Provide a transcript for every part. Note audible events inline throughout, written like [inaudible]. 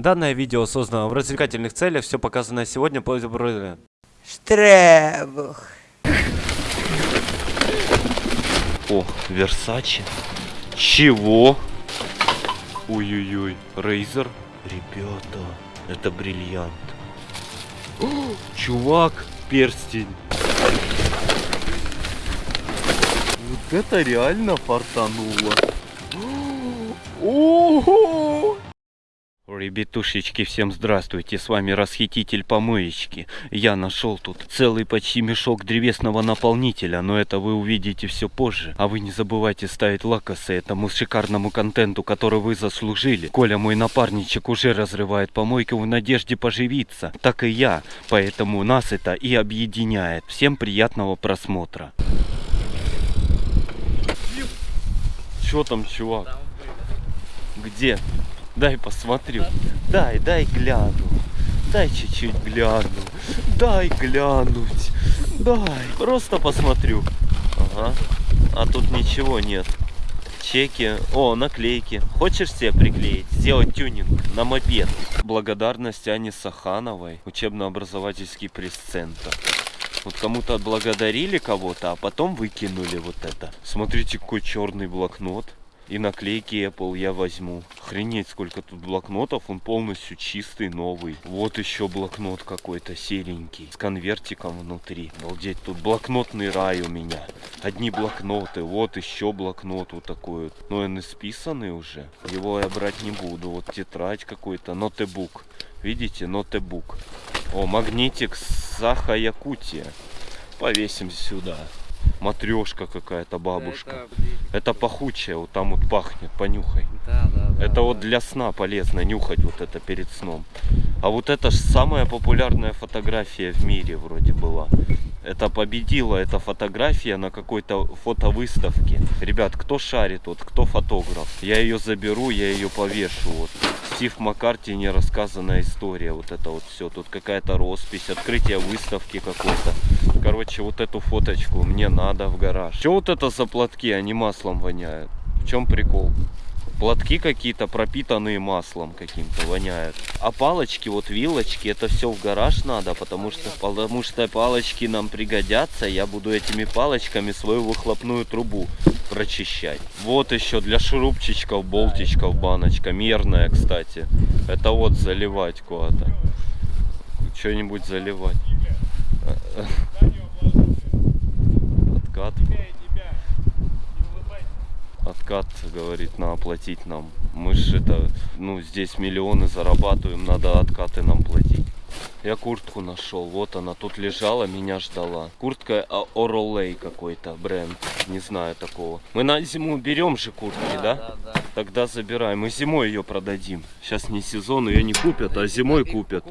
Данное видео создано в развлекательных целях, все показанное сегодня по Штребух. О, Версачи. Чего? Ой-ой-ой, Рейзер. Ребята, это бриллиант. О, чувак, перстень. Вот это реально фартануло. Ого! Ребятушечки, всем здравствуйте, с вами Расхититель Помоечки. Я нашел тут целый почти мешок древесного наполнителя, но это вы увидите все позже. А вы не забывайте ставить лакосы этому шикарному контенту, который вы заслужили. Коля, мой напарничек, уже разрывает помойку в надежде поживиться, так и я, поэтому нас это и объединяет. Всем приятного просмотра. Чё там, чувак? Где? Дай посмотрю. Дай, дай гляну. Дай чуть-чуть гляну. Дай глянуть. Дай. Просто посмотрю. Ага. А тут ничего нет. Чеки. О, наклейки. Хочешь себе приклеить? Сделать тюнинг на мопед. Благодарность Ане Сахановой. Учебно-образовательский пресс-центр. Вот кому-то отблагодарили кого-то, а потом выкинули вот это. Смотрите, какой черный блокнот. И наклейки Apple я возьму. Охренеть, сколько тут блокнотов. Он полностью чистый, новый. Вот еще блокнот какой-то серенький. С конвертиком внутри. Обалдеть, тут блокнотный рай у меня. Одни блокноты. Вот еще блокнот вот такой вот. Но он исписанный уже. Его я брать не буду. Вот тетрадь какой-то. Нотебук. Видите, нотебук. О, магнитик Саха Якутия. Повесим сюда матрешка какая-то бабушка. Это, это пахучая, вот там вот пахнет, понюхай. Да, да, да, это да. вот для сна полезно нюхать вот это перед сном. А вот это же самая популярная фотография в мире вроде была. Это победила эта фотография на какой-то фотовыставке. Ребят, кто шарит, вот кто фотограф? Я ее заберу, я ее повешу. Вот. Стив Маккарти нерассказанная история. Вот это вот все. Тут какая-то роспись, открытие выставки какой-то. Короче, вот эту фоточку мне надо в гараж. Что вот это за платки? Они маслом воняют. В чем прикол? Платки какие-то пропитанные маслом каким-то воняют. А палочки, вот вилочки, это все в гараж надо, потому что, потому что палочки нам пригодятся. Я буду этими палочками свою выхлопную трубу прочищать. Вот еще для шурупчичков, болтичков баночка. Мерная, кстати. Это вот заливать куда-то. Что-нибудь заливать. Откат откат, говорит, на оплатить нам. Мы же это, ну, здесь миллионы зарабатываем, надо откаты нам платить. Я куртку нашел, вот она тут лежала, меня ждала. Куртка Оролей какой-то бренд, не знаю такого. Мы на зиму берем же куртки, да? Да, да, да. Тогда забираем. Мы зимой ее продадим. Сейчас не сезон, ее не купят, а зимой купят.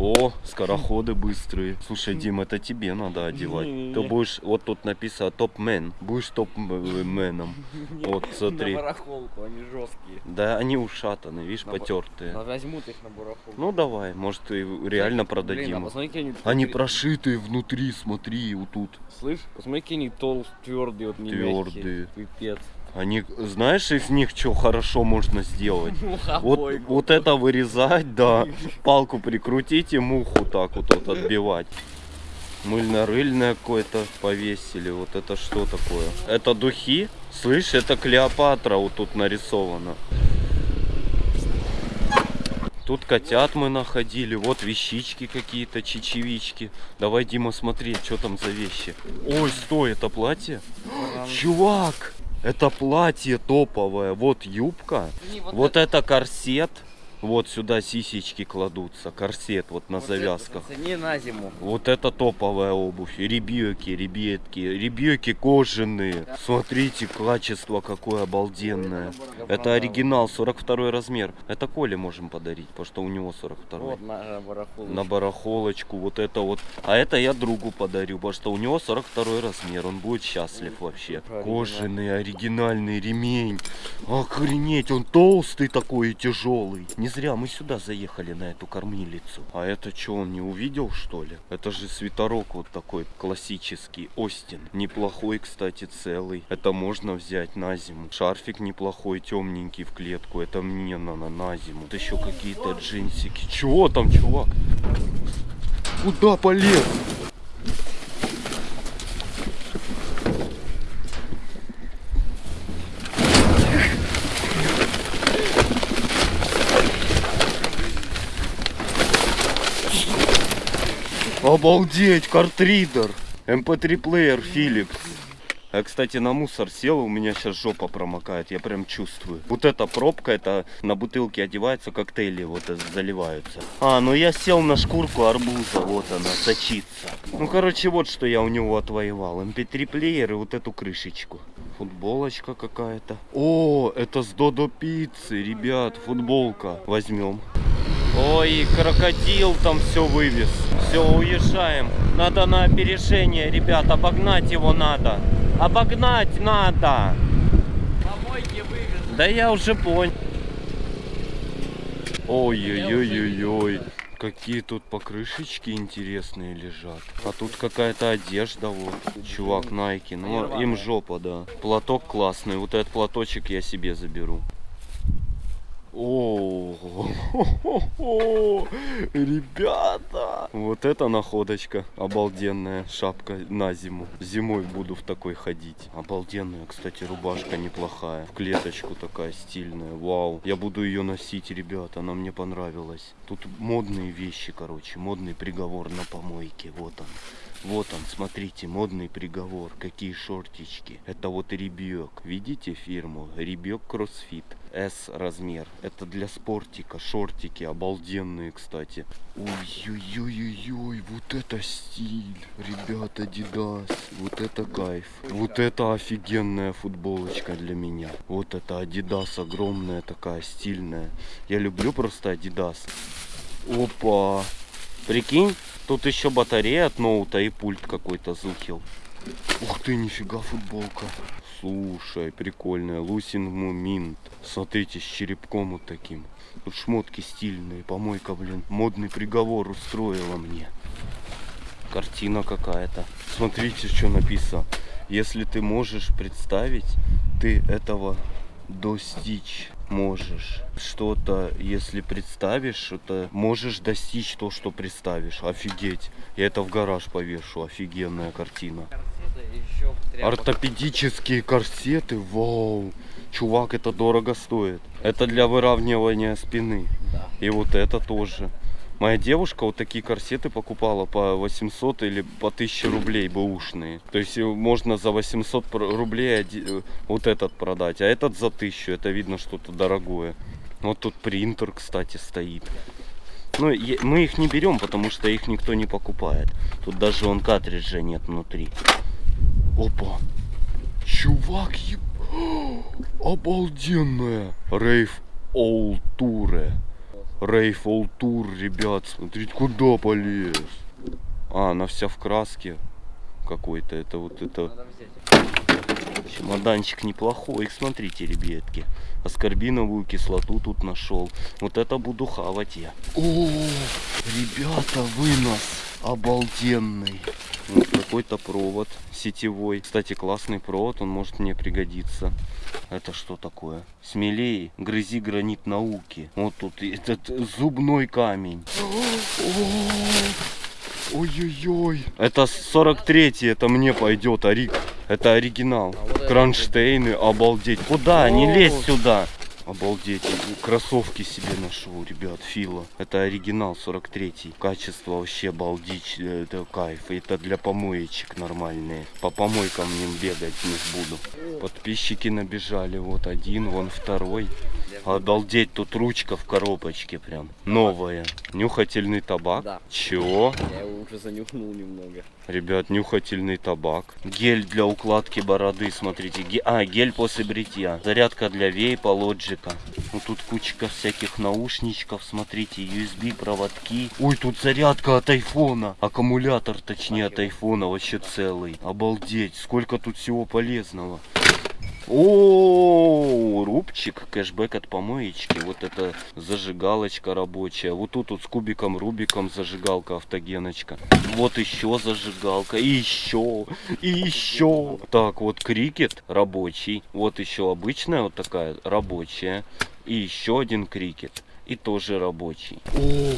О, скороходы быстрые. Слушай, Дим, это тебе надо одевать. Ты будешь, вот тут написано топ-мен. Будешь топ-меном. [laughs] Вот, смотри. На барахолку, они жесткие. Да, они ушатаны, видишь, На потертые. Но возьмут их на барахолку. Ну давай, может и реально Блин, а продадим. посмотри, они... Они прошитые внутри, смотри, вот тут. Слышь, посмотри, какие они толстые, твердые, вот не Твердые. Пипец. Они, знаешь, из них что хорошо можно сделать? [laughs] Вот, вот это вырезать, да, [laughs] палку прикрутить и муху так вот, вот отбивать. Мыльно-рыльное какое-то повесили. Вот это что такое? Это духи? Слышь, это Клеопатра вот тут нарисовано. Тут котят мы находили, вот вещички какие-то, чечевички. Давай, Дима, смотри, что там за вещи. Ой, стой, это платье? Чувак, это платье топовое. Вот юбка, Не, вот это корсет. Вот сюда сисечки кладутся, корсет вот на вот завязках. это, пацаны, на зиму. Вот это топовая обувь. Ребеки, ребятки, ребеки кожаные. Смотрите, качество какое обалденное. Это оригинал, 42 размер. Это Коле можем подарить, потому что у него 42. Вот на барахолку. На барахолочку, вот это вот. А это я другу подарю, потому что у него 42 размер. Он будет счастлив вообще. Оригинал. Кожаный, оригинальный ремень. Охренеть, он толстый такой и тяжелый. Не зря мы сюда заехали на эту кормилицу. А это что, он не увидел, что ли? Это же свитерок вот такой классический, Остин. Неплохой, кстати, целый. Это можно взять на зиму. Шарфик неплохой, темненький в клетку. Это мне на, на, на зиму. Вот еще какие-то джинсики. Чего там, чувак? Куда полез? Обалдеть, картридер. MP3 плеер Philips. Я, кстати, на мусор сел, у меня сейчас жопа промокает, я прям чувствую. Вот эта пробка, это на бутылке одевается, коктейли вот это заливаются. А, ну я сел на шкурку арбуза, вот она, сочится. Ну, короче, вот что я у него отвоевал. MP3 плеер и вот эту крышечку. Футболочка какая-то. О, это с Додо пиццы, ребят, футболка. Возьмем. Ой, крокодил там все вывез. Все, уезжаем. Надо на опережение, ребят, обогнать его надо. Обогнать надо. Помойки вывез. Да я уже понял. Ой-ой-ой-ой-ой. Какие тут покрышечки интересные лежат. А тут какая-то одежда вот. Чувак, Nike. Ну, им жопа, да. Платок классный. Вот этот платочек я себе заберу. О, ребята, вот это находочка обалденная шапка на зиму. Зимой буду в такой ходить. Обалденная, кстати, рубашка неплохая, в клеточку такая стильная. Вау, я буду ее носить, ребята, она мне понравилась. Тут модные вещи, короче, модный приговор на помойке, вот он. Вот он, смотрите, модный приговор. Какие шортички. Это вот ребек. Видите фирму? Ребек кроссфит. S размер. Это для спортика. Шортики обалденные, кстати. Ой-ой-ой-ой, вот это стиль. Ребята, Adidas. Вот это кайф. Вот это офигенная футболочка для меня. Вот это Adidas огромная такая, стильная. Я люблю просто Adidas. Опа. Прикинь, тут еще батарея от ноута и пульт какой-то зухил. Ух ты, нифига футболка. Слушай, прикольная. Лусин Муминт. Смотрите, с черепком вот таким. Тут шмотки стильные. Помойка, блин. Модный приговор устроила мне. Картина какая-то. Смотрите, что написано. Если ты можешь представить, ты этого достичь можешь. Что-то, если представишь, что-то можешь достичь то, что представишь. Офигеть. Я это в гараж повешу. Офигенная картина. Ортопедические корсеты. Вау. Чувак, это дорого стоит. Это для выравнивания спины. Да. И вот это тоже. Моя девушка вот такие корсеты покупала по 800 или по 1000 рублей бэушные. То есть э, можно за 800 пр- рублей э, вот этот продать, а этот за 1000. Это видно что-то дорогое. Вот тут принтер, кстати, стоит. Ну, мы их не берем, потому что их никто не покупает. Тут даже он картриджа нет внутри. Опа. Чувак, еб... [gasps] Обалденная. Рейв Олтуре. Рейв Олтур, ребят. Смотрите, куда полез. А, она вся в краске какой-то. Это вот это... Чемоданчик неплохой. Смотрите, ребятки. Аскорбиновую кислоту тут нашел. Вот это буду хавать я. О, ребята, вынос обалденный. Вот какой-то провод сетевой. Кстати, классный провод, он может мне пригодиться. Это что такое? Смелее, грызи гранит науки. Вот тут этот зубной камень. Ой-ой-ой. Это 43-й, это мне пойдет, Арик. Это оригинал. А Кронштейны, обалдеть. Куда? Не лезь сюда. Обалдеть. Кроссовки себе ношу, ребят, Фила. Это оригинал 43-й. Качество вообще обалдеть. э, Это кайф. Это для помоечек нормальные. По помойкам ним бегать не буду. Подписчики набежали. Вот один, вон второй. Обалдеть, тут ручка в коробочке прям. Новая. Нюхательный табак. Да. Чего? Я его уже занюхнул немного. Ребят, нюхательный табак. Гель для укладки бороды, смотрите. Ге- А, гель после бритья. Зарядка для вейпа, лоджика. Ну тут кучка всяких наушничков, смотрите, USB проводки. Ой, тут зарядка от айфона. Аккумулятор, точнее, от айфона вообще целый. Обалдеть, сколько тут всего полезного. О, рубчик, кэшбэк от помоечки. Вот это зажигалочка рабочая. Вот тут вот с кубиком Рубиком зажигалка автогеночка. Вот еще зажигалка. И еще. И еще. Так, вот крикет рабочий. Вот еще обычная вот такая рабочая. И еще один крикет. И тоже рабочий. О,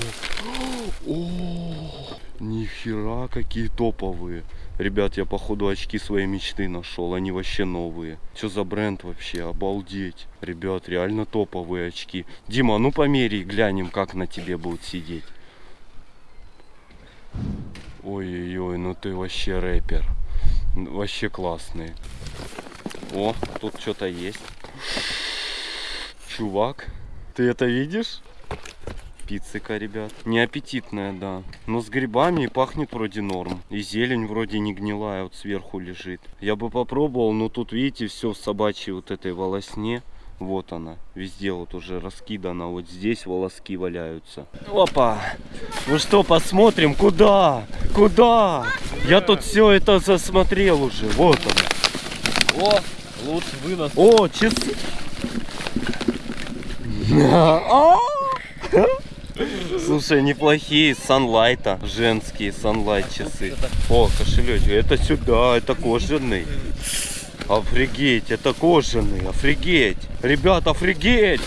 о, нихера какие топовые. Ребят, я походу очки своей мечты нашел. Они вообще новые. Что за бренд вообще? Обалдеть. Ребят, реально топовые очки. Дима, ну померяй, глянем, как на тебе будут сидеть. Ой-ой-ой, ну ты вообще рэпер. Вообще классный. О, тут что-то есть. Чувак, ты это видишь? Пиццика, ребят. Неаппетитная, да. Но с грибами и пахнет вроде норм. И зелень вроде не гнилая, вот сверху лежит. Я бы попробовал, но тут, видите, все в собачьей вот этой волосне. Вот она, везде вот уже раскидана. Вот здесь волоски валяются. Опа! Ну что, посмотрим, куда? Куда? Я тут все это засмотрел уже. Вот он. О, лут вынос. О, часы. [laughs] Слушай, неплохие санлайта, женские санлайт часы. О, кошелечек, это сюда, это кожаный. Офигеть, это кожаный, офигеть. Ребят, офигеть.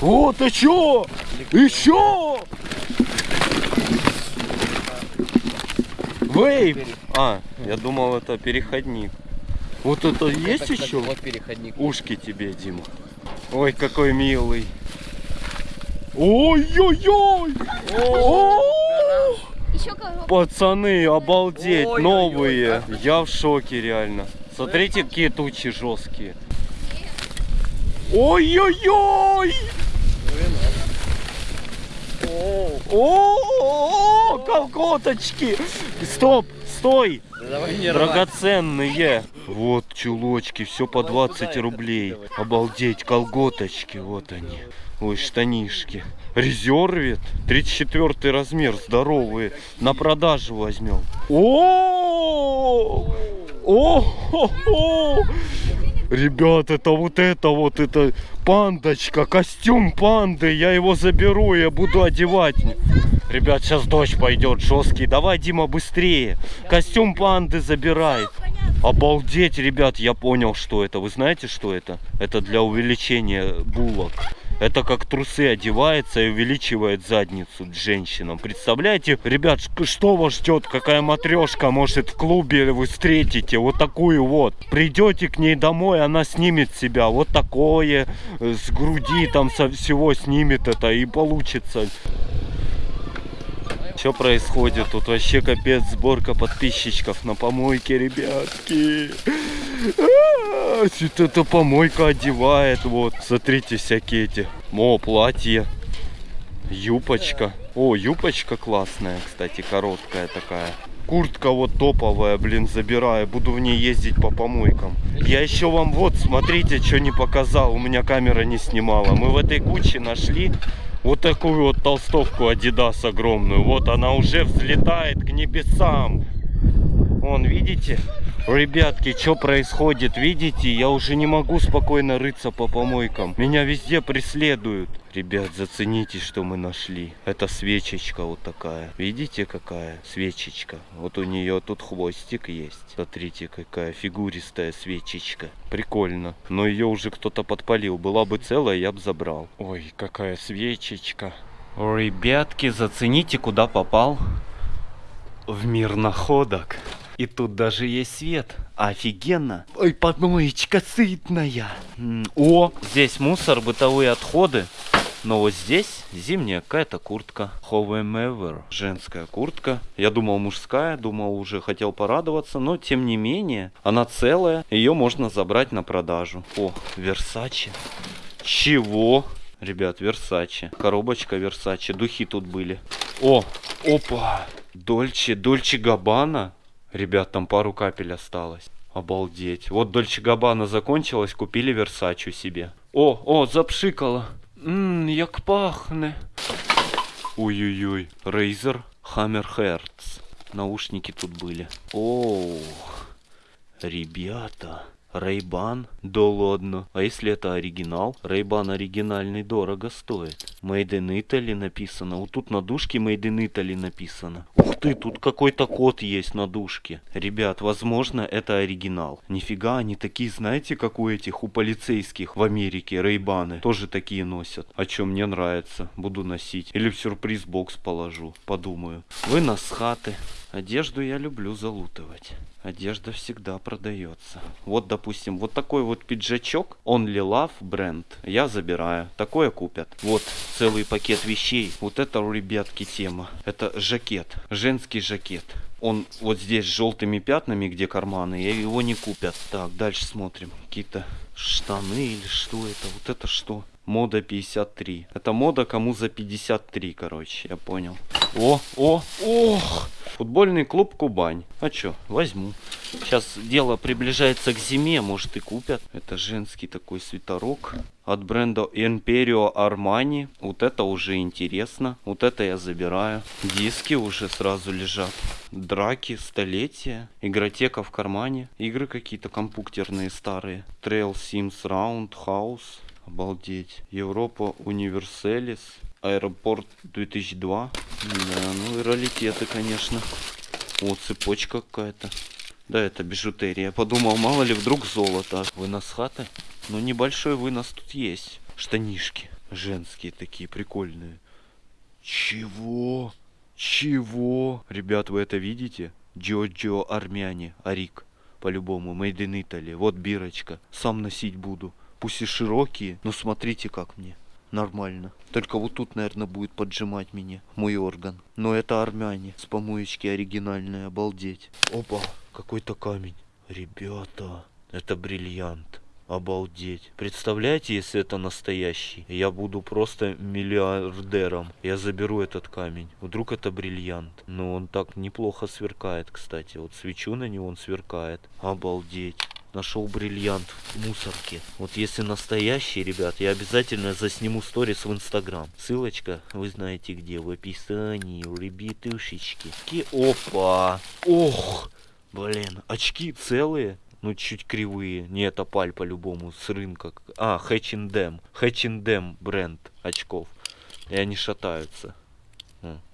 О, ты чё? Еще? Вейп. А, я думал, это переходник. Вот это есть Это, еще? Вот переходник. Ушки тебе, Дима. Ой, какой милый. Ой-ой-ой! Пацаны, обалдеть, новые. Я в шоке реально. Смотрите, какие тучи жесткие. Ой-ой-ой! О, колготочки! Стоп, стой! Драгоценные. Вот чулочки, все по 20 рублей. Обалдеть, колготочки, вот они. Ой, штанишки. Резервит, 34 размер, здоровые. На продажу возьмем. О! О! Ребят, это вот это вот, это пандочка, костюм панды. Я его заберу, я буду одевать. Ребят, сейчас дождь пойдет жесткий. Давай, Дима, быстрее. Костюм панды забирай. Обалдеть, ребят, я понял, что это. Вы знаете, что это? Это для увеличения булок. Это как трусы одевается и увеличивает задницу женщинам. Представляете, ребят, что вас ждет? Какая матрешка может в клубе вы встретите? Вот такую вот. Придете к ней домой, она снимет себя вот такое, э, с груди там со всего снимет это и получится. Что происходит? Тут вообще капец сборка подписчиков на помойке, ребятки. А, Вот эта помойка одевает. Вот, смотрите, всякие эти. О, платье. Юпочка. О, юпочка классная, кстати, короткая такая. Куртка вот топовая, блин, забираю. Буду в ней ездить по помойкам. Я еще вам вот, смотрите, что не показал. У меня камера не снимала. Мы в этой куче нашли вот такую вот толстовку Adidas огромную. Вот она уже взлетает к небесам. Вон, видите? Ребятки, что происходит? Видите? Я уже не могу спокойно рыться по помойкам. Меня везде преследуют. Ребят, зацените, что мы нашли. Это свечечка вот такая. Видите, какая свечечка? Вот у нее тут хвостик есть. Смотрите, какая фигуристая свечечка. Прикольно. Но ее уже кто-то подпалил. Была бы целая, я бы забрал. Ой, какая свечечка. Ребятки, зацените, куда попал. В мир находок. И тут даже есть свет. Офигенно. Ой, помоечка сытная. О, здесь мусор, бытовые отходы. Но вот здесь зимняя какая-то куртка. However, женская куртка. Я думал мужская, думал уже хотел порадоваться, но тем не менее, она целая. Ее можно забрать на продажу. О, Versace. Чего? Ребят, Версаче. Коробочка Версаче. Духи тут были. О, опа. Дольче, Дольче Габана. Ребят, там пару капель осталось. Обалдеть. Вот Дольче Габана закончилась, купили Версачу себе. О, о, запшикало. Ммм, як пахне. Ой-ой-ой. Razer Hammer Hertz. Наушники тут были. О, ребята. Рейбан? Да ладно. А если это оригинал? Рейбан оригинальный дорого стоит. Made in Italy написано. Вот тут на дужке Made in Italy написано. Ух ты, тут какой-то код есть на дужке. Ребят, возможно, это оригинал. Нифига, они такие, знаете, как у этих, у полицейских в Америке, Рейбаны. Тоже такие носят. А что, мне нравится. Буду носить. Или в сюрприз-бокс положу. Подумаю. Вынос хаты. Одежду я люблю залутывать. Одежда всегда продается. Вот, допустим, вот такой вот пиджачок, Only Love бренд, я забираю. Такое купят. Вот целый пакет вещей. Вот это у ребятки тема. Это жакет, женский жакет. Он вот здесь с желтыми пятнами, где карманы, и его не купят. Так, дальше смотрим. Какие-то штаны или что это? Вот это что? Мода 53. Это мода кому за 53, короче, я понял. О, о, ох! Футбольный клуб Кубань. А чё, возьму. Сейчас дело приближается к зиме, может и купят. Это женский такой свитерок от бренда Imperio Armani. Вот это уже интересно. Вот это я забираю. Диски уже сразу лежат. Драки, столетия. Игротека в кармане. Игры какие-то компьютерные старые. Trail Sims Round House. Обалдеть. Европа Универселис. Аэропорт 2002. Да, ну и раритеты, конечно. О, цепочка какая-то. Да, это бижутерия. Подумал, мало ли вдруг золото. Вынос хаты? Ну, небольшой вынос тут есть. Штанишки. Женские такие, прикольные. Чего? Чего? Ребят, вы это видите? Джоджо Армяне, Арик. По-любому, made in Italy. Вот бирочка. Сам носить буду. Пусть и широкие, но смотрите как мне. Нормально. Только вот тут, наверное, будет поджимать меня мой орган. Но это армяне. С помоечки оригинальные, обалдеть. Опа, какой-то камень. Ребята, это бриллиант. Обалдеть. Представляете, если это настоящий? Я буду просто миллиардером. Я заберу этот камень. Вдруг это бриллиант. Но он так неплохо сверкает, кстати. Вот свечу на него, он сверкает. Обалдеть нашел бриллиант в мусорке. Вот если настоящий, ребят, я обязательно засниму сторис в инстаграм. Ссылочка, вы знаете где, в описании, ребятушечки. Ки Опа! Ох! Блин, очки целые. Ну, чуть кривые. Не, это паль по-любому с рынка. А, H&M. H&M бренд очков. И они шатаются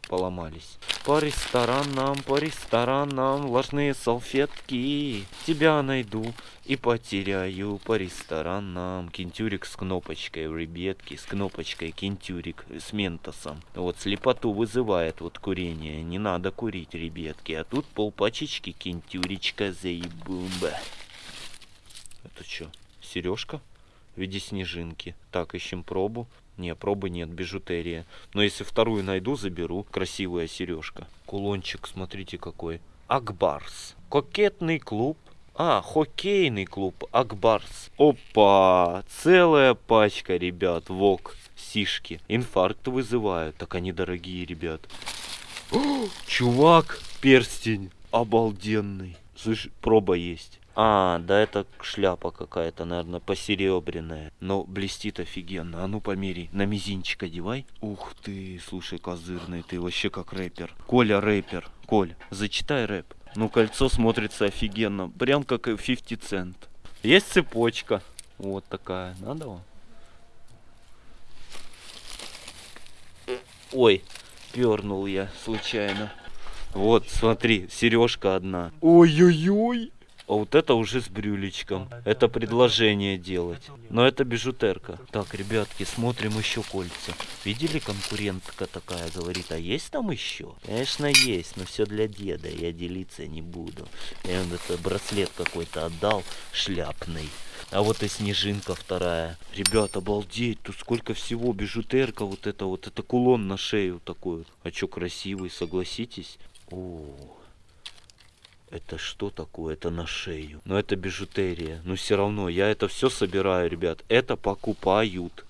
поломались. По ресторанам, по ресторанам, влажные салфетки. Тебя найду и потеряю по ресторанам. Кентюрик с кнопочкой, ребятки, с кнопочкой кентюрик с ментосом. Вот слепоту вызывает вот курение. Не надо курить, ребятки. А тут полпачечки кентюричка заебумба. Это что, сережка? В виде снежинки. Так, ищем пробу. Не, пробы нет, бижутерия. Но если вторую найду, заберу. Красивая сережка. Кулончик, смотрите какой. Акбарс. Кокетный клуб. А, хоккейный клуб Акбарс. Опа! Целая пачка, ребят. Вок. Сишки. Инфаркт вызывают. Так они дорогие, ребят. О, чувак, перстень. Обалденный. Слышь, проба есть. А, да это шляпа какая-то, наверное, посеребряная. Но блестит офигенно. А ну померяй. На мизинчик одевай. Ух ты, слушай, козырный, ты вообще как рэпер. Коля рэпер. Коль, зачитай рэп. Ну, кольцо смотрится офигенно. Прям как и 50 цент. Есть цепочка. Вот такая. Надо вам? Ой, пернул я случайно. Вот, смотри, сережка одна. Ой-ой-ой. А вот это уже с брюлечком. Это предложение делать. Но это бижутерка. Так, ребятки, смотрим еще кольца. Видели, конкурентка такая говорит, а есть там еще? Конечно, есть, но все для деда. Я делиться не буду. Я он это браслет какой-то отдал, шляпный. А вот и снежинка вторая. Ребят, обалдеть, тут сколько всего. Бижутерка вот это вот. Это кулон на шею такой. А чё красивый, согласитесь? О, это что такое? Это на шею. Но это бижутерия. Но все равно, я это все собираю, ребят. Это покупают.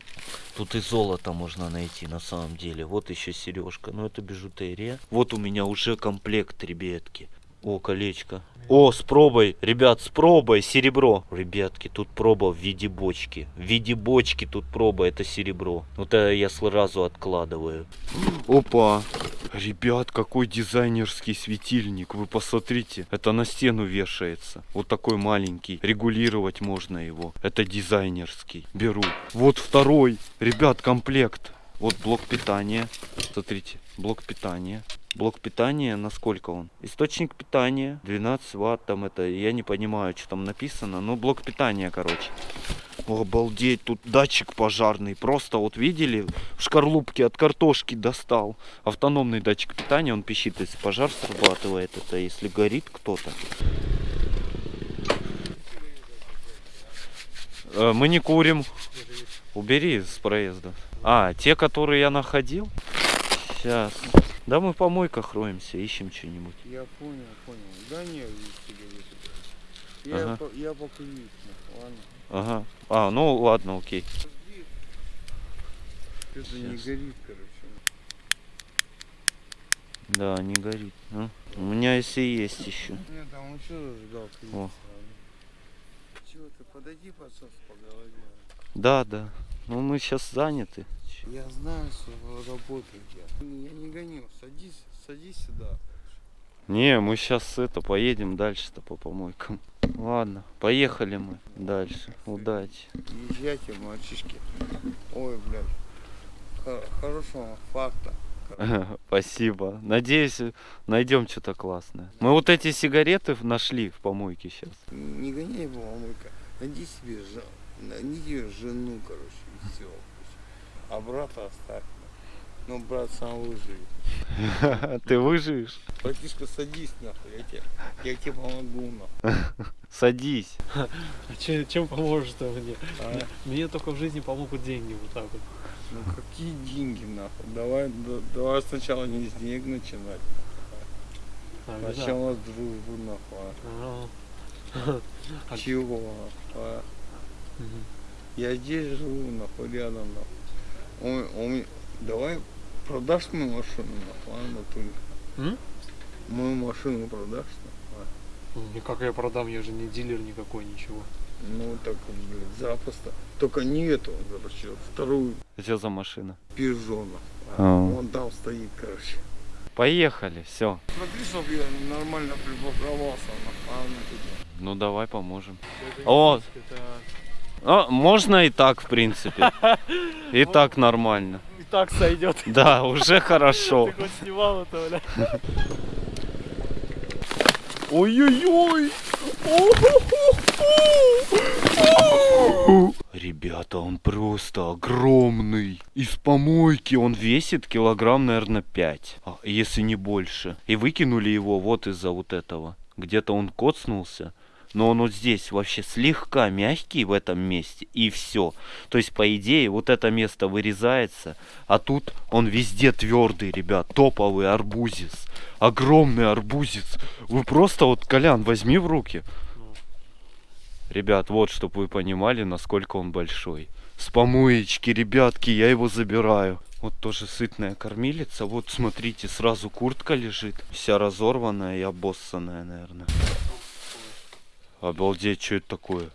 Тут и золото можно найти на самом деле. Вот еще сережка. Но это бижутерия. Вот у меня уже комплект, ребятки. О, колечко. О, с пробой, ребят, с пробой, серебро. Ребятки, тут проба в виде бочки. В виде бочки тут проба, это серебро. Вот это я сразу откладываю. Опа. Ребят, какой дизайнерский светильник. Вы посмотрите, это на стену вешается. Вот такой маленький. Регулировать можно его. Это дизайнерский. Беру. Вот второй. Ребят, комплект. Вот блок питания. Смотрите, блок питания. Блок питания, насколько он? Источник питания, 12 ватт, там это, я не понимаю, что там написано, но блок питания, короче. Обалдеть, тут датчик пожарный, просто вот видели, в шкарлупке от картошки достал. Автономный датчик питания, он пищит, если пожар срабатывает, это если горит кто-то. Э, Мы не курим. Убери с проезда. А, те, которые я находил? Сейчас. Да мы в помойках роемся, ищем что-нибудь. Я понял, понял. Да нет, сигареты. Я, Ага. по, я покурить, ладно. Ага. А, ну ладно, окей. Это не горит, короче. Да, не горит. ну. У меня если есть еще. Нет, там еще зажигалка есть. О. Чего ты, подойди, пацан, поговорим. Да, да. Ну мы сейчас заняты. Я знаю свою работу, я. Я не гоню, садись, садись сюда. Не, мы сейчас это поедем дальше-то по помойкам. Ладно, поехали мы дальше. Удачи. Езжайте, мальчишки. Ой, блядь. Хо- хорошего факта. [laughs] Спасибо. Надеюсь, найдем что-то классное. Мы вот эти сигареты нашли в помойке сейчас. Не гоняй его, мамулька. Найди себе жен... найди жену, короче, и все. А брата оставь. Ну, брат сам выживет. [laughs] Ты выживешь? Братишка, садись нахуй, я тебе, я тебе помогу нахуй. [laughs] Садись. А че- чем поможет мне? А? Мне только в жизни помогут деньги вот так вот. Ну какие деньги нахуй? Давай, да- давай сначала не с денег начинать. А, ну да. Сначала с дружбы нахуй. А, а. [laughs] А- Чего? а? Я здесь живу, нахуй, рядом, нахуй. Он, он, давай продашь мою машину, нахуй, а, Анатолий? М? Мою машину продашь, нахуй? а? Ну, Как я продам, я же не дилер никакой, ничего. Ну, так, блядь, запросто. Только не эту, короче, а вторую Что за машина? Пежо, нахуй. А. Вон там стоит, короче. Поехали, все. Смотри, чтоб я нормально припарковался, нахуй, а, Анатолий. Ну давай поможем. О, а, можно и так, в принципе. И [laughs] так нормально. И так сойдет. [laughs] Да, уже хорошо. Ты хоть снимал это, бля. Ой-ой-ой! Ребята, он просто огромный. Из помойки он весит килограмм, наверное, 5, а, если не больше. И выкинули его вот из-за вот этого. Где-то он коцнулся. Но он вот здесь вообще слегка мягкий в этом месте. И все. То есть, по идее, вот это место вырезается. А тут он везде твердый, ребят. Топовый арбузец. Огромный арбузец. Вы просто вот, Колян, возьми в руки. Ребят, вот, чтобы вы понимали, насколько он большой. С помоечки, ребятки, я его забираю. Вот тоже сытная кормилица. Вот, смотрите, сразу куртка лежит. Вся разорванная и обоссанная, наверное. Обалдеть, что это такое?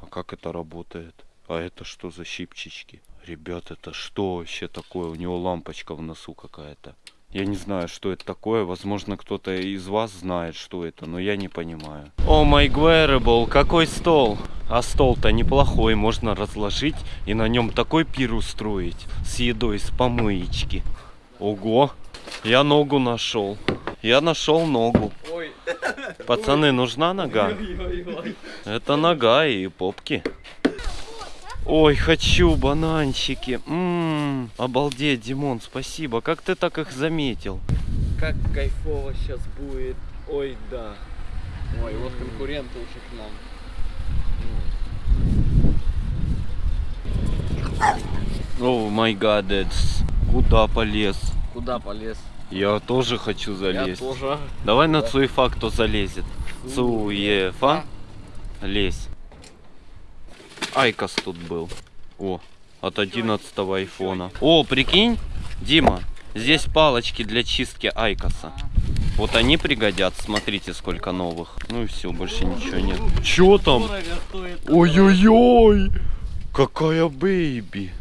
А как это работает? А это что за щипчички? Ребят, это что вообще такое? У него лампочка в носу какая-то. Я не знаю, что это такое. Возможно, кто-то из вас знает, что это, но я не понимаю. О, май wearable, какой стол! А стол-то неплохой, можно разложить и на нем такой пир устроить с едой с помоечки. Ого! Я ногу нашел. Я нашел ногу. Пацаны, нужна нога? Это нога и попки. Ой, хочу бананчики. Ммм, обалдеть, Димон, спасибо. Как ты так их заметил? Как кайфово сейчас будет. Ой, да. Ой, вот конкуренты уже к нам. Oh my god ец. Куда полез? Куда полез? Я тоже хочу залезть. Я тоже. Давай на Цуефа кто залезет. Цуефа. Лезь. IQOS тут был. О, от 11 айфона. О, прикинь, Дима, здесь палочки для чистки Айкоса. Вот они пригодятся, смотрите, сколько новых. Ну и все, больше ничего нет. Чё там? Ой-ой-ой! Какая бейби!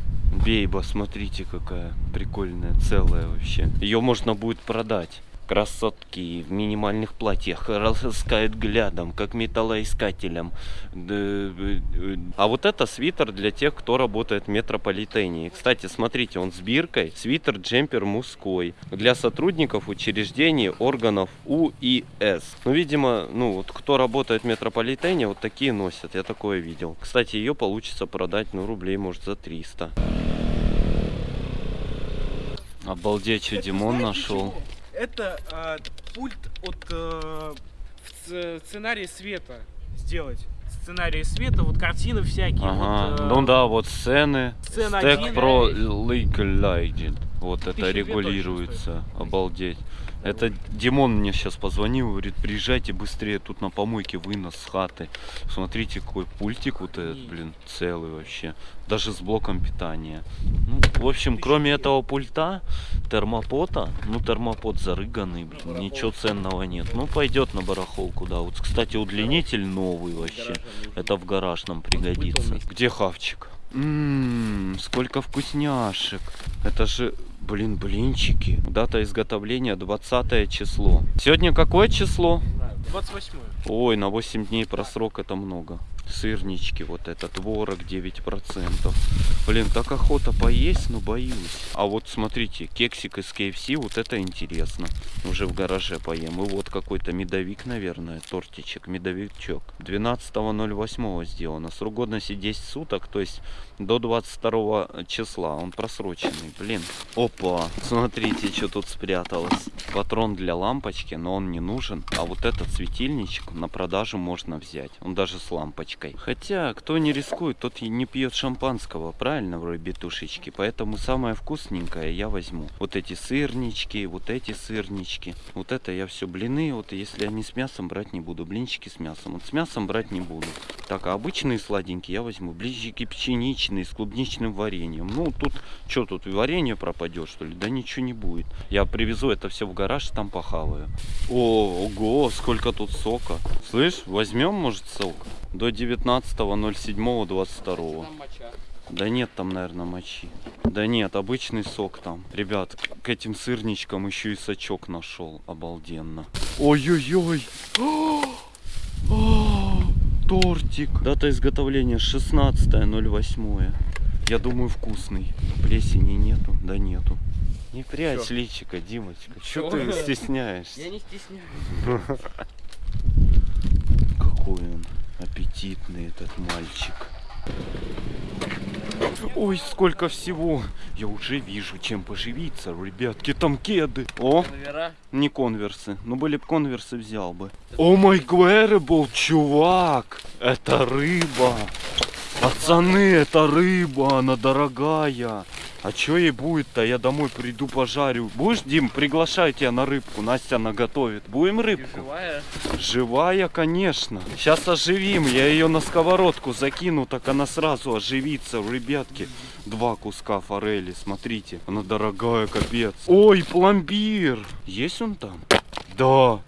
Бейба, смотрите, какая прикольная, целая вообще. Ее можно будет продать. Красотки в минимальных платьях раскают глядом, как металлоискателем. Э, э. А вот это свитер для тех, кто работает в метрополитене. Кстати, смотрите, он с биркой. Свитер джемпер мужской. Для сотрудников учреждений органов У и С. Ну, видимо, ну вот кто работает в метрополитене, вот такие носят. Я такое видел. Кстати, ее получится продать, ну, рублей, может, за 300. Обалдеть, что Димон нашел. Это а, пульт от э, сценарии света сделать. Сценарии света, вот картины всякие. Ага, вот, э, ну да, вот сцены. Сцена Stack Pro Legalized. Вот это регулируется. Обалдеть. Это Димон мне сейчас позвонил, говорит, приезжайте быстрее, тут на помойке вынос с хаты. Смотрите, какой пультик вот этот, блин, целый вообще. Даже с блоком питания. Ну, в общем, кроме этого пульта, термопота, ну, термопот зарыганный, блин, ничего ценного нет. Ну, пойдет на барахолку, да. Вот, кстати, удлинитель новый вообще. Это в гараж нам пригодится. Где хавчик? Ммм, сколько вкусняшек. Это же, блин, блинчики. Дата изготовления 20 число. Сегодня какое число? 28 Ой, на 8 дней просрок это много. Сырнички, вот это, творог 9%. Блин, так охота поесть, но боюсь. А вот смотрите, кексик из KFC, вот это интересно. Уже в гараже поем. И вот какой-то медовик, наверное, тортичек, медовичок. 12.08 сделано. Срок годности 10 суток, то есть до 22 числа. Он просроченный, блин. Опа, смотрите, что тут спряталось. Патрон для лампочки, но он не нужен. А вот этот светильничек на продажу можно взять. Он даже с лампочкой. Хотя, кто не рискует, тот и не пьет шампанского, правильно, в ребятушечки. Поэтому самое вкусненькое я возьму. Вот эти сырнички, вот эти сырнички. Вот это я все блины. Вот если они с мясом брать не буду. Блинчики с мясом. Вот с мясом брать не буду. Так, а обычные сладенькие я возьму. Блинчики пшеничные с клубничным вареньем. Ну, тут, что тут, варенье пропадет, что ли? Да ничего не будет. Я привезу это все в гараж, там похаваю. О, ого, сколько тут сока. Слышь, возьмем, может, сок? До 19.07.22. Да нет там, наверное, мочи. Да нет, обычный сок там. Ребят, к этим сырничкам еще и сачок нашел. Обалденно. Ой-ой-ой. [gasps] Тортик. Дата изготовления 16.08. Я думаю, вкусный. Плесени нету? Да нету. Не прячь личика, Димочка. Что Чё? ты стесняешься? Я не стесняюсь. [laughs] Какой он аппетитный этот мальчик. Ой, сколько всего. Я уже вижу, чем поживиться, ребятки. Там кеды. О, Номера. не конверсы. Ну, были бы конверсы, взял бы. О май был чувак. Это рыба. Пацаны, это рыба, она дорогая. А чё ей будет-то? Я домой приду пожарю. Будешь, Дим, приглашаю тебя на рыбку. Настя наготовит. Будем И рыбку? живая. Живая, конечно. Сейчас оживим. Я ее на сковородку закину, так она сразу оживится. Ребятки, два куска форели, смотрите. Она дорогая, капец. Ой, пломбир. Есть он там? Да.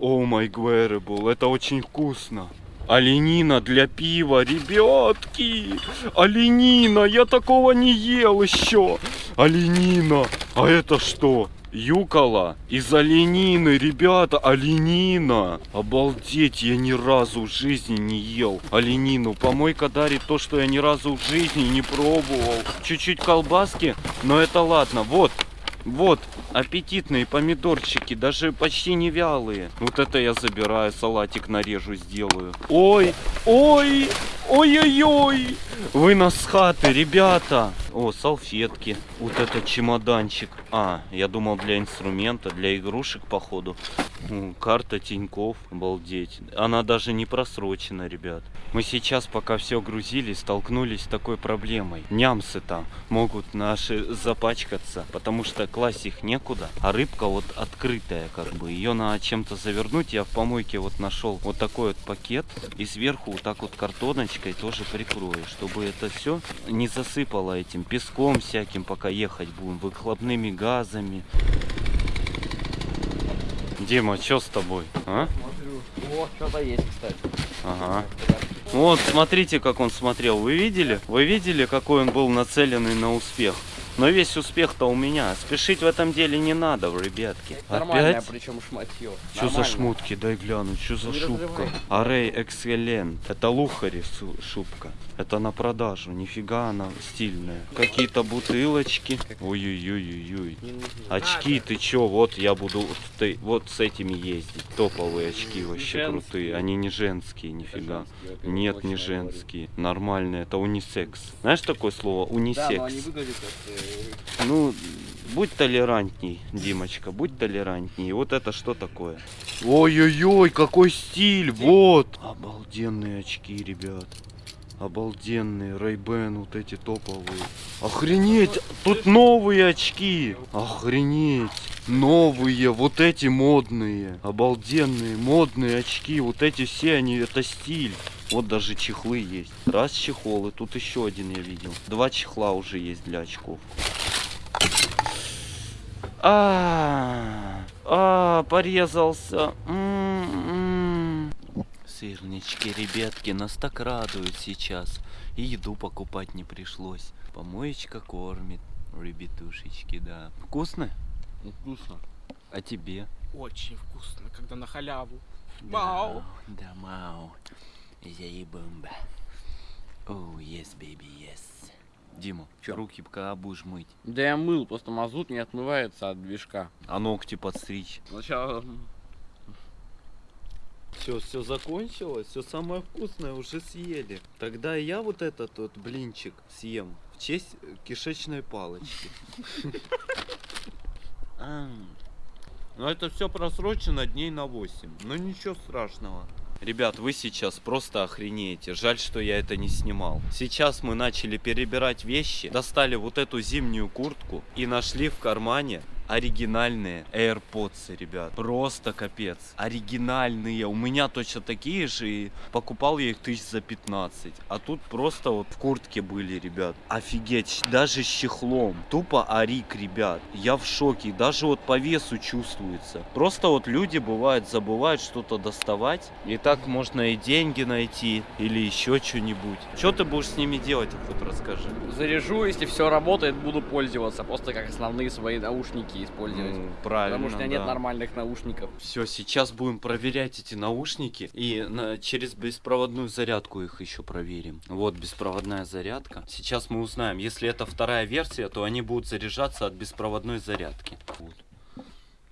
О май гверебл, это очень вкусно. Оленина для пива, ребятки! Оленина, я такого не ел еще! Оленина! А это что? Юкола из оленины, ребята, оленина. Обалдеть, я ни разу в жизни не ел оленину. Помойка дарит то, что я ни разу в жизни не пробовал. Чуть-чуть колбаски, но это ладно. Вот, вот, аппетитные помидорчики, даже почти не вялые. Вот это я забираю, салатик нарежу, сделаю. Ой, ой, ой-ой-ой. Вынос с хаты, ребята. О, салфетки. Вот этот чемоданчик. А, я думал для инструмента, для игрушек, походу. Карта Тиньков, обалдеть. Она даже не просрочена, ребят. Мы сейчас, пока все грузили, столкнулись с такой проблемой. Нямсы-то могут наши запачкаться, потому что класть их некуда. А рыбка вот открытая, как бы. Ее надо чем-то завернуть. Я в помойке вот нашел вот такой вот пакет. И сверху вот так вот картоночкой тоже прикрою, чтобы это все не засыпало этим песком всяким, пока ехать будем, выхлопными газами. Дима, что с тобой? А? Смотрю. О, что-то есть, кстати. Ага. Вот, смотрите, как он смотрел. Вы видели? Вы видели, какой он был нацеленный на успех? Но весь успех-то у меня. Спешить в этом деле не надо, ребятки. Опять? причем шматье. Что за шмутки? Дай гляну, что за Не шубка? разрывай. Арей Экселент. Это лухари шубка. Это на продажу. Нифига она стильная. Какие-то бутылочки. Ой-ой-ой-ой-ой. Очки, ты чё? Вот я буду вот, ты- вот с этими ездить. Топовые очки вообще Женские. крутые. Они не женские, нифига. Женские, Нет, не говорю. женские. Нормальные. Это унисекс. Знаешь такое слово? Да, но они Унисекс. выглядят как... Ну, будь толерантней, Димочка, будь толерантней. Вот это что такое? Ой-ой-ой, какой стиль, вот! Обалденные очки, ребят. Обалденные, Рейбен, вот эти топовые. Охренеть, тут новые очки. Охренеть, новые, вот эти модные. Обалденные, модные очки. Вот эти все, они, это стиль. Вот даже чехлы есть. Раз чехол, и тут еще один я видел. Два чехла уже есть для очков. А, а, порезался. М-м. Сырнички, ребятки, нас так радуют сейчас. И еду покупать не пришлось. Помоечка кормит. Ребятушечки, да. Вкусно? Вкусно. А тебе? Очень вкусно, когда на халяву. Да, Вау. Да, мау. Заебомба. Оу, yes, baby, yes. Дима, руки пока будешь мыть. Да я мыл, просто мазут не отмывается от движка. А ногти подстричь. Сначала... Все, все закончилось, все самое вкусное уже съели. Тогда я вот этот вот блинчик съем в честь э, кишечной палочки. [laughs] А. Ну это все просрочено дней на 8. Ну ничего страшного. Ребят, вы сейчас просто охренеете. Жаль, что я это не снимал. Сейчас мы начали перебирать вещи, достали вот эту зимнюю куртку и нашли в кармане оригинальные AirPods, ребят. Просто капец. Оригинальные. У меня точно такие же. И покупал я их тысяч за 15. А тут просто вот в куртке были, ребят. Офигеть. Даже с чехлом. Тупо арик, ребят. Я в шоке. Даже вот по весу чувствуется. Просто вот люди бывает забывают что-то доставать. И так можно и деньги найти. Или еще что-нибудь. Что ты будешь с ними делать, хоть расскажи. Заряжу, если все работает, буду пользоваться. Просто как основные свои наушники использовать. Ну, правильно, Потому что у меня нет да. нормальных наушников. Все, сейчас будем проверять эти наушники и на- через беспроводную зарядку их еще проверим. Вот беспроводная зарядка. Сейчас мы узнаем, если это вторая версия, то они будут заряжаться от беспроводной зарядки. Вот.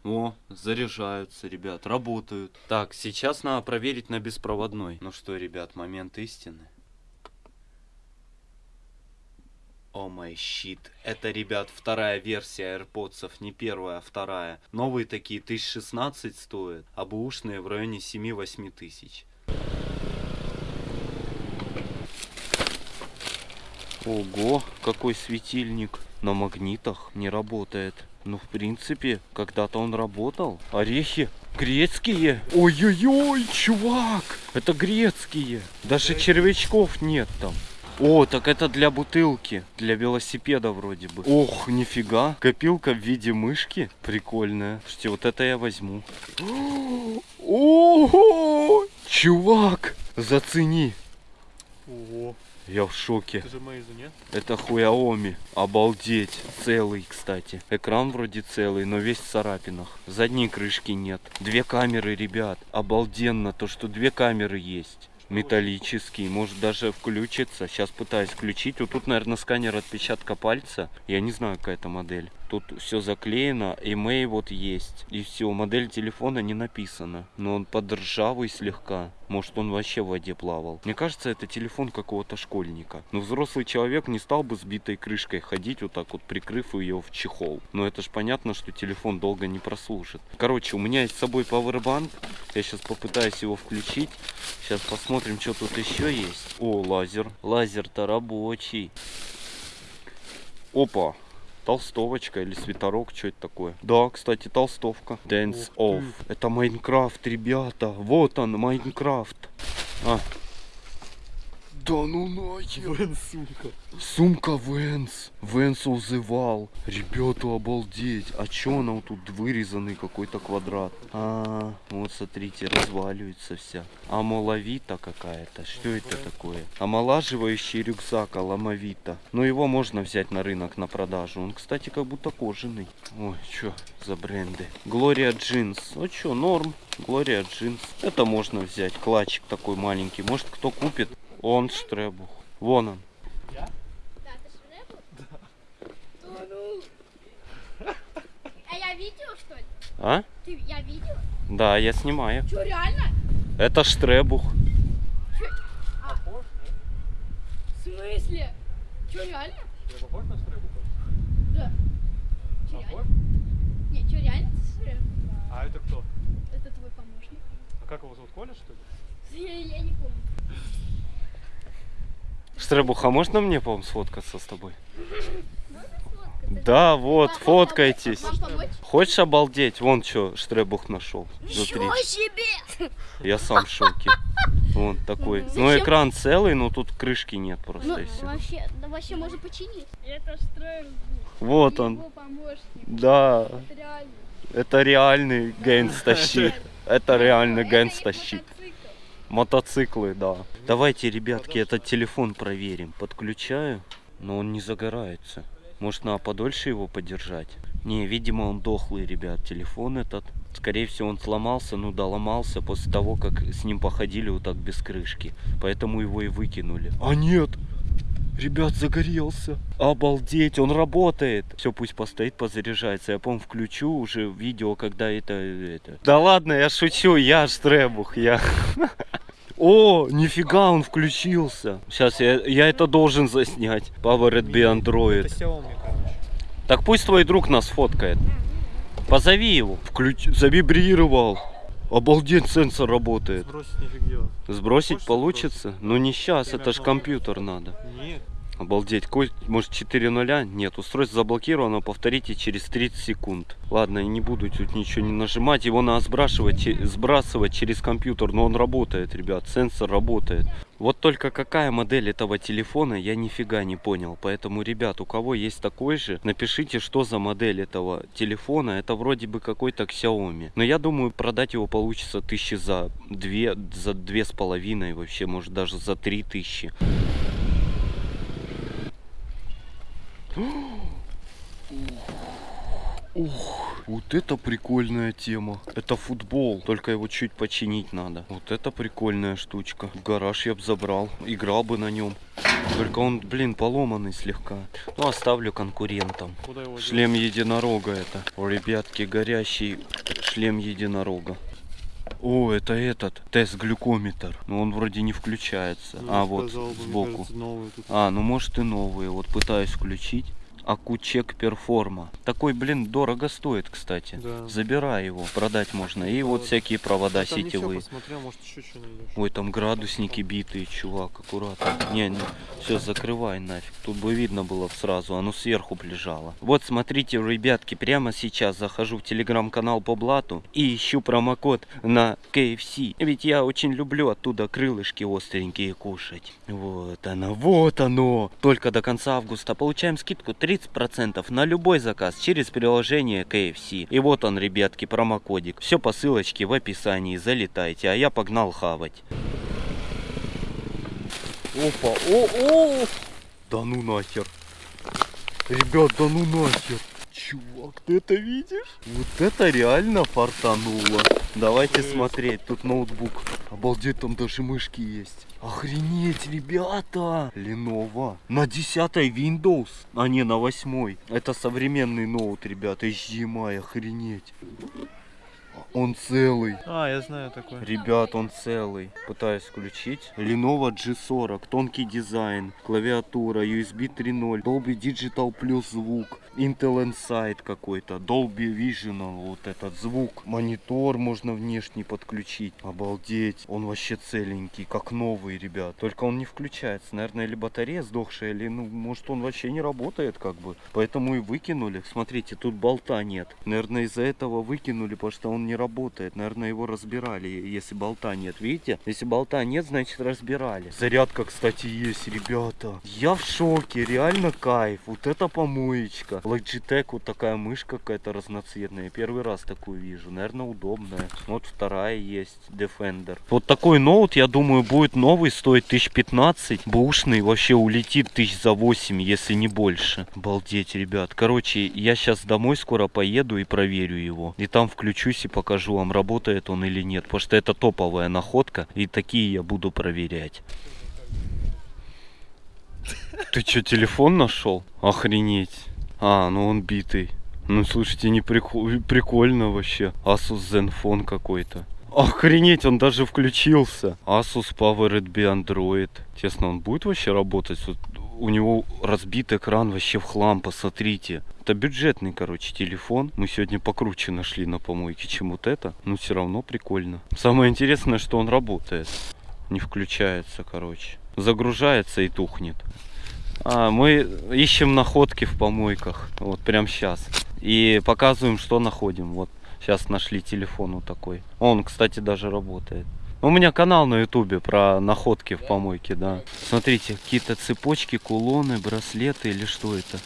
О, заряжаются, ребят, работают. Так, сейчас надо проверить на беспроводной. Ну что, ребят, момент истины. О май щит. Это, ребят, вторая версия AirPods, не первая, а вторая. Новые такие 1016 стоят, а бэушные в районе 7-8 тысяч. Ого, какой светильник. На магнитах не работает. Ну, в принципе, когда-то он работал. Орехи грецкие. Ой-ой-ой, чувак, это грецкие. Даже червячков нет там. О, так это для бутылки, для велосипеда вроде бы. Ох, нифига, копилка в виде мышки, прикольная. Слушайте, вот это я возьму. [gasps] Ого, чувак, зацени. Ого, Я в шоке. это же Мейзу, нет? Это Хуяоми. Обалдеть. Целый, кстати. Экран вроде целый, но весь в царапинах. Задней крышки нет. Две камеры, ребят. Обалденно то, что две камеры есть. Металлический, может даже включится. Сейчас пытаюсь включить. Вот тут, наверное, сканер отпечатка пальца. Я не знаю, какая это модель. Тут все заклеено, имей вот есть. И все, модель телефона не написана. Но он под ржавый слегка. Может, он вообще в воде плавал. Мне кажется, это телефон какого-то школьника. Но взрослый человек не стал бы с битой крышкой ходить, вот так вот прикрыв ее в чехол. Но это ж понятно, что телефон долго не прослужит. Короче, у меня есть с собой пауэрбанк. Я сейчас попытаюсь его включить. Сейчас посмотрим, что тут еще есть. О, лазер. Лазер-то рабочий. Опа. Толстовочка или свитерок, что это такое? Да, кстати, толстовка. Dance Off. Это Майнкрафт, ребята. Вот он, Майнкрафт. А, Да ну нахер. Венс сумка. Сумка Венс. Венс узывал. Ребята, обалдеть. А чё она вот тут вырезанный какой-то квадрат? А, вот смотрите, разваливается вся. Амалавита какая-то. Что это такое? Омолаживающий рюкзак Аламавита. Но его можно взять на рынок на продажу. Он, кстати, как будто кожаный. Ой, чё за бренды? Глория Джинс. Ну чё, норм. Глория Джинс. Это можно взять. Клатчик такой маленький. Может кто купит? Он штребух. Вон он. Да, ты шребу? Да. ну. А я видео, что ли? А? Ты, я видео? Да, я снимаю. Что, реально? Это штребух. В смысле? Что, реально? Я похож на штребуха? Да. Чё, реально? Не, что, реально ты шреб? А это кто? Это твой помощник. А как его зовут, Коля, что ли? Я, я не помню. Штребух, а можно мне, по-моему, сфоткаться с тобой? Да, вот, фоткайтесь. Хочешь обалдеть? Вон что Штребух нашел. Внутри. Себе! Я сам в шоке. Вон такой. Ну, Зачем? экран целый, но тут крышки нет просто Ну, и вообще, да вообще можно починить. Это штрейл. Вот он. Да, Это реальный gangsta shit. [laughs] Это их gangsta shit. Мотоцикл. Мотоциклы, да. Давайте, ребятки, этот телефон проверим. Подключаю, но он не загорается. Может, надо подольше его подержать? Не, видимо, он дохлый, ребят, телефон этот. Скорее всего, он сломался, ну да, ломался после того, как с ним походили вот так без крышки. Поэтому его и выкинули. А нет! Ребят, загорелся. Обалдеть, он работает. Все, пусть постоит, позаряжается. Я, по включу уже видео, когда это, это... Да ладно, я шучу, я штребух, я... [laughs] О, нифига, он включился. Сейчас я, я это должен заснять. Powered by Android. Это Xiaomi, короче. Так пусть твой друг нас фоткает. Позови его. Включ... Завибрировал. Обалдеть, сенсор работает. Сбросить нифиг делать. Сбросить Хочешь получится? Ну не сейчас, Время это ж компьютер надо. Нет. Обалдеть, Коль, может 4 нуля? Нет, устройство заблокировано, повторите через 30 секунд. Ладно, не буду тут ничего не нажимать, его надо сбрасывать, сбрасывать через компьютер, но он работает, ребят, сенсор работает. Вот только какая модель этого телефона, я нифига не понял. Поэтому, ребят, у кого есть такой же, напишите, что за модель этого телефона. Это вроде бы какой-то Xiaomi. Но я думаю, продать его получится тысячи за две, за две с половиной, вообще, может даже за три тысячи. Ух, вот это прикольная тема. Это футбол, только его чуть починить надо. Вот это прикольная штучка. В гараж я бы забрал, играл бы на нем. Только он, блин, поломанный слегка. Ну, оставлю конкурентам. Шлем единорога это. О, ребятки, горящий шлем единорога. О, это этот, тест-глюкометр. Но он вроде не включается. Ну, а, вот, сказал сбоку. кажется, новый тут. А, ну может и новые. Вот пытаюсь включить. Акучек Перформа. Такой, блин, дорого стоит, кстати. Да. Забирай его, продать можно. И вот всякие провода всё сетевые. посмотрел, может еще что найдешь. Ой, там градусники битые, чувак, аккуратно. Не, не, все, закрывай нафиг. Тут бы видно было сразу, оно сверху лежало. Вот, смотрите, ребятки, прямо сейчас захожу в телеграм-канал по блату и ищу промокод на KFC. Ведь я очень люблю оттуда крылышки остренькие кушать. Вот оно, вот оно. Только до конца августа получаем скидку 30% на любой заказ через приложение KFC. И вот он, ребятки, промокодик. Все по ссылочке в описании. Залетайте, а я погнал хавать. Опа, о, о! Да ну нахер. Ребят, да ну нахер. Чувак, ты это видишь? Вот это реально фартануло. Давайте смотреть, тут ноутбук. Обалдеть, там даже мышки есть. Охренеть, ребята! Lenovo. На 10 Windows, а не на 8. Это современный ноут, ребята, HDMI, охренеть. Он целый. А, я знаю такой. Ребят, он целый. Пытаюсь включить. Lenovo G40, тонкий дизайн, клавиатура, USB 3.0, Dolby Digital плюс звук, Intel Insight какой-то, Dolby Vision, вот этот звук. Монитор можно внешний подключить. Обалдеть, он вообще целенький, как новый, ребят. Только он не включается. Наверное, или батарея сдохшая, или, ну, может, он вообще не работает, как бы. Поэтому и выкинули. Смотрите, тут болта нет. Наверное, из-за этого выкинули, потому что он не работает. Наверное, его разбирали, если болта нет. Видите? Если болта нет, значит разбирали. Зарядка, кстати, есть, ребята. Я в шоке, реально кайф. Вот это помоечка. Logitech, вот такая мышка какая-то разноцветная. Первый раз такую вижу. Наверное, удобная. Вот вторая есть, Defender. Вот такой ноут, я думаю, будет новый, стоит 1015. Бушный вообще улетит тысяч за 8, если не больше. Обалдеть, ребят. Короче, я сейчас домой скоро поеду и проверю его. И там включусь и покажу вам, работает он или нет. Потому что это топовая находка. И такие я буду проверять. Ты что, телефон нашел? Охренеть. А, ну он битый. Ну слушайте, не прикол- прикольно вообще. Asus Zenfone какой-то. Охренеть, он даже включился. Asus Powered by Android. Честно, он будет вообще работать? У него разбит экран вообще в хлам, посмотрите. Это бюджетный, короче, телефон. Мы сегодня покруче нашли на помойке, чем вот это. Но все равно прикольно. Самое интересное, что он работает. Не включается, короче. Загружается и тухнет. А, мы ищем находки в помойках. Вот прям сейчас. И показываем, что находим. Вот сейчас нашли телефон вот такой. Он, кстати, даже работает. У меня канал на ютубе про находки в помойке, да. Смотрите, какие-то цепочки, кулоны, браслеты или что это?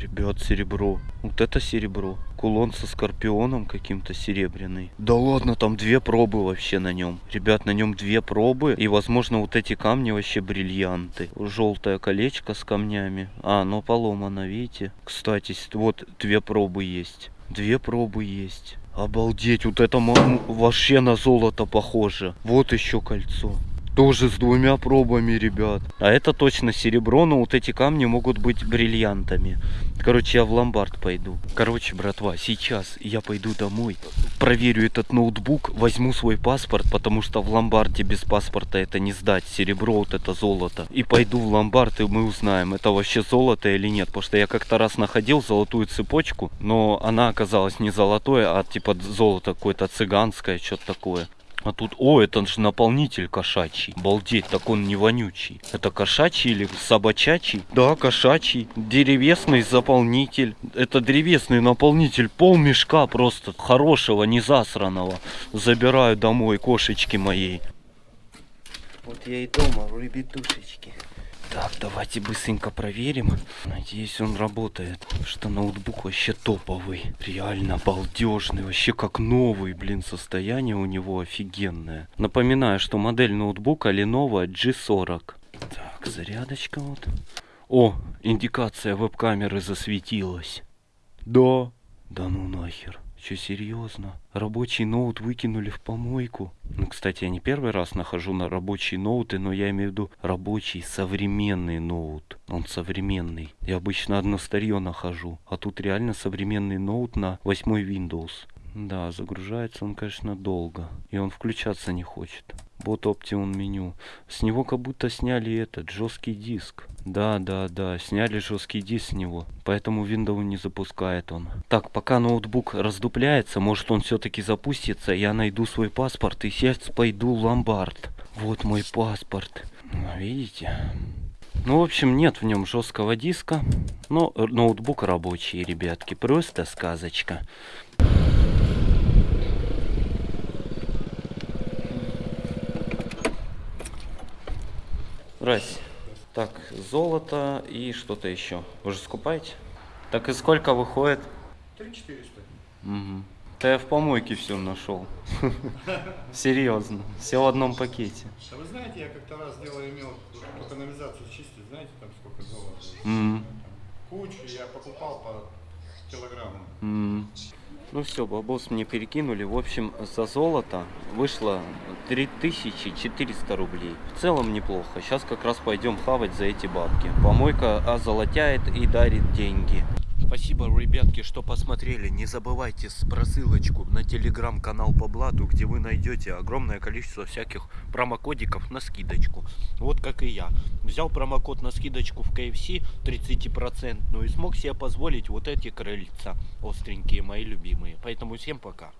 Ребят, серебро. Вот это серебро. Кулон со скорпионом каким-то серебряный. Да ладно, там две пробы вообще на нем. Ребят, на нем две пробы. И, возможно, вот эти камни вообще бриллианты. Желтое колечко с камнями. А, оно поломано, видите? Кстати, вот две пробы есть. Две пробы есть. Обалдеть, вот это вообще на золото похоже. Вот еще кольцо. Тоже с двумя пробами, ребят. А это точно серебро, но вот эти камни могут быть бриллиантами. Короче, я в ломбард пойду. Короче, братва, сейчас я пойду домой, проверю этот ноутбук, возьму свой паспорт, потому что в ломбарде без паспорта это не сдать. Серебро, вот это золото. И пойду в ломбард, и мы узнаем, это вообще золото или нет. Потому что я как-то раз находил золотую цепочку, но она оказалась не золотой, а типа золото какое-то цыганское, что-то такое. А тут, о, это же наполнитель кошачий. Балдеть, так он не вонючий. Это кошачий или собачачий? Да, кошачий. Древесный заполнитель. Это древесный наполнитель. Пол мешка просто хорошего, не засраного. Забираю домой кошечки моей. Вот я и дома, ребятушечки. Так, давайте быстренько проверим. Надеюсь, он работает. Потому Что ноутбук вообще топовый. Реально балдежный. Вообще как новый, блин, состояние у него офигенное. Напоминаю, что модель ноутбука Lenovo G40. Так, зарядочка вот. О, индикация веб-камеры засветилась. Да. Да ну нахер. Че, серьезно? Рабочий ноут выкинули в помойку. Ну, кстати, я не первый раз нахожу на рабочие ноуты, но я имею в виду рабочий современный ноут. Он современный. Я обычно одно старье нахожу. А тут реально современный ноут на 8 Windows. Да, загружается он, конечно, долго. И он включаться не хочет. Вот Optimum меню. С него как будто сняли этот жесткий диск. Да, да, да, сняли жесткий диск с него. Поэтому Windows не запускает он. Так, пока ноутбук раздупляется, может он все-таки запустится, я найду свой паспорт и сейчас пойду в ломбард. Вот мой паспорт. Ну, Видите? Ну, в общем, нет в нем жесткого диска. Но ноутбук рабочий, ребятки. Просто сказочка. Здрасте. Так, золото и что-то еще. Вы же скупаете? Так и сколько выходит? 3400. Угу. Да я в помойке все нашел. [laughs] Серьезно. Все в одном пакете. А вы знаете, я как-то раз делал, имел по канализацию чистить, знаете, там сколько золота? Кучу я покупал по килограмму. Ну все, бабос мне перекинули. В общем, за золото вышло 3400 рублей. В целом неплохо. Сейчас как раз пойдем хавать за эти бабки. Помойка озолотяет и дарит деньги. Спасибо, ребятки, что посмотрели. Не забывайте про ссылочку на телеграм-канал по Блату, где вы найдете огромное количество всяких промокодиков на скидочку. Вот как и я. Взял промокод на скидочку в KFC 30% и смог себе позволить вот эти крыльца остренькие, мои любимые. Поэтому всем пока.